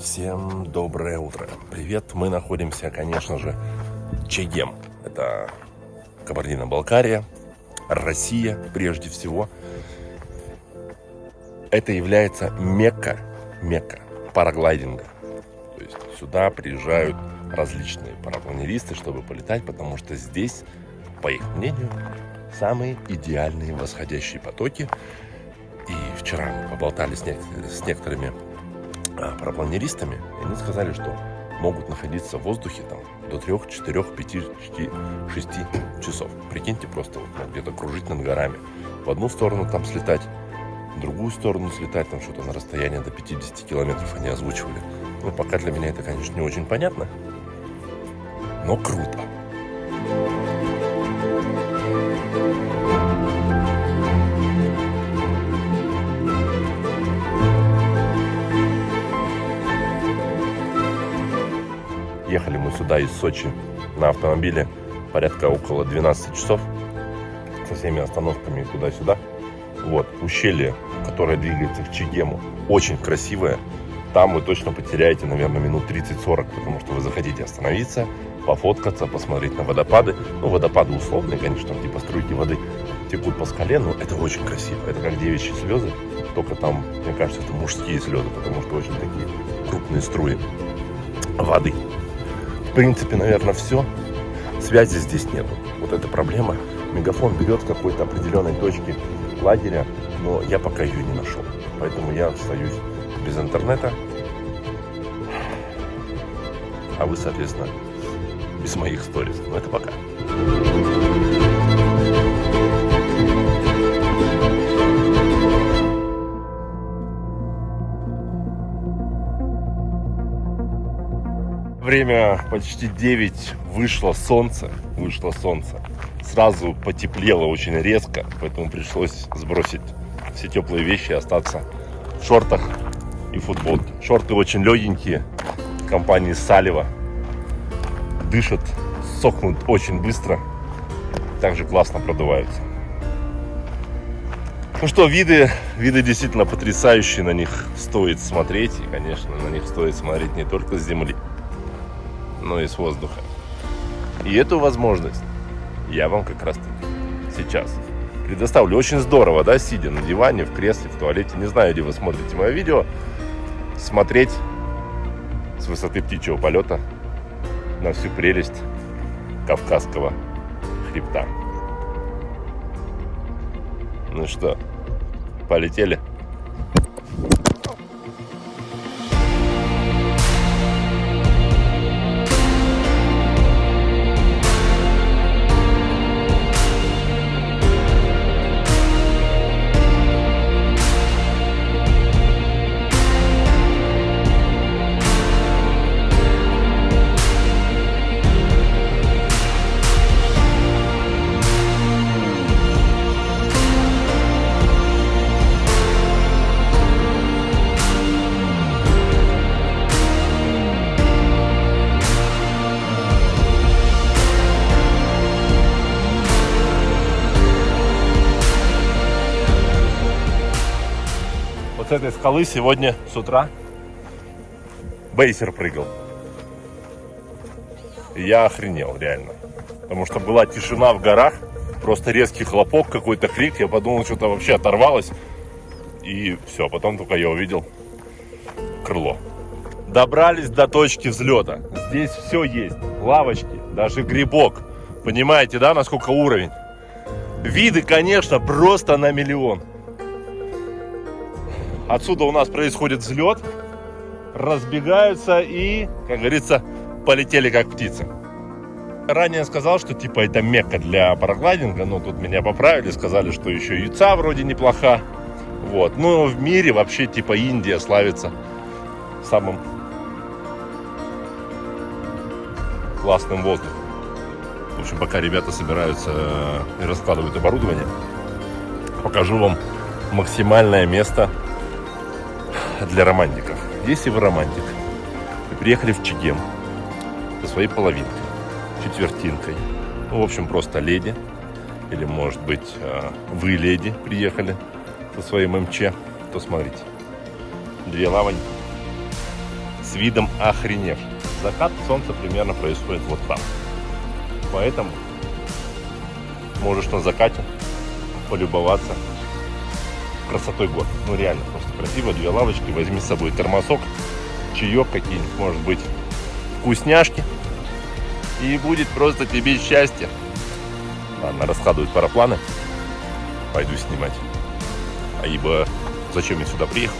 Всем доброе утро. Привет, мы находимся, конечно же, Чегем. Это Кабардино-Балкария, Россия прежде всего. Это является мекка, мекка параглайдинга. То есть сюда приезжают различные парапланеристы, чтобы полетать, потому что здесь, по их мнению, самые идеальные восходящие потоки. И вчера мы поболтали с, не с некоторыми а, парапланеристами, и они сказали, что могут находиться в воздухе там до 3, 4, 5, 6 часов. Прикиньте, просто вот, где-то кружить над горами. В одну сторону там слетать, в другую сторону слетать, там что-то на расстояние до 50 километров они озвучивали. Ну, пока для меня это, конечно, не очень понятно, но круто. Ехали мы сюда из Сочи на автомобиле порядка около 12 часов со всеми остановками туда-сюда. Вот, ущелье, которое двигается к Чигему, очень красивое. Там вы точно потеряете, наверное, минут 30-40, потому что вы захотите остановиться, пофоткаться, посмотреть на водопады. Ну, водопады условные, конечно, там типа струйки воды текут по скале, но это очень красиво. Это как девичьи слезы, только там, мне кажется, это мужские слезы, потому что очень такие крупные струи воды в принципе, наверное, все. Связи здесь нету. Вот эта проблема. Мегафон берет с какой-то определенной точки лагеря, но я пока ее не нашел. Поэтому я остаюсь без интернета. А вы, соответственно, без моих сториз. Но это пока. Время почти 9, вышло солнце, вышло солнце. Сразу потеплело очень резко, поэтому пришлось сбросить все теплые вещи и остаться в шортах и футболке. Шорты очень легенькие, компании Салева. Дышат, сохнут очень быстро, также классно продуваются. Ну что, виды, виды действительно потрясающие, на них стоит смотреть. И, конечно, на них стоит смотреть не только с земли, но и с воздуха. И эту возможность я вам как раз таки сейчас предоставлю. Очень здорово, да, сидя на диване, в кресле, в туалете. Не знаю, где вы смотрите мое видео. Смотреть с высоты птичьего полета на всю прелесть Кавказского хребта. Ну что, полетели? Этой скалы сегодня с утра бейсер прыгал. Я охренел, реально. Потому что была тишина в горах, просто резкий хлопок, какой-то крик. Я подумал, что-то вообще оторвалось. И все, потом только я увидел крыло. Добрались до точки взлета. Здесь все есть. Лавочки, даже грибок. Понимаете, да, насколько уровень? Виды, конечно, просто на миллион. Отсюда у нас происходит взлет, разбегаются и, как говорится, полетели как птицы. Ранее сказал, что типа это мекка для параглайдинга, но тут меня поправили, сказали, что еще яйца вроде неплоха. Вот. Но в мире вообще типа Индия славится самым классным воздухом. В общем, пока ребята собираются и раскладывают оборудование, покажу вам максимальное место для романтиков. Если вы романтик, вы приехали в Чегем со своей половинкой, четвертинкой, ну, в общем, просто леди, или, может быть, а, вы, леди, приехали со своим МЧ, то смотрите. Две лавоньки, с видом охреневший. Закат солнца примерно происходит вот там. Поэтому можешь на закате полюбоваться красотой гор. Ну реально, просто красиво. Две лавочки, возьми с собой термосок, чаек какие-нибудь, может быть, вкусняшки. И будет просто тебе счастье. Ладно, раскладывают парапланы. Пойду снимать. А ибо зачем я сюда приехал?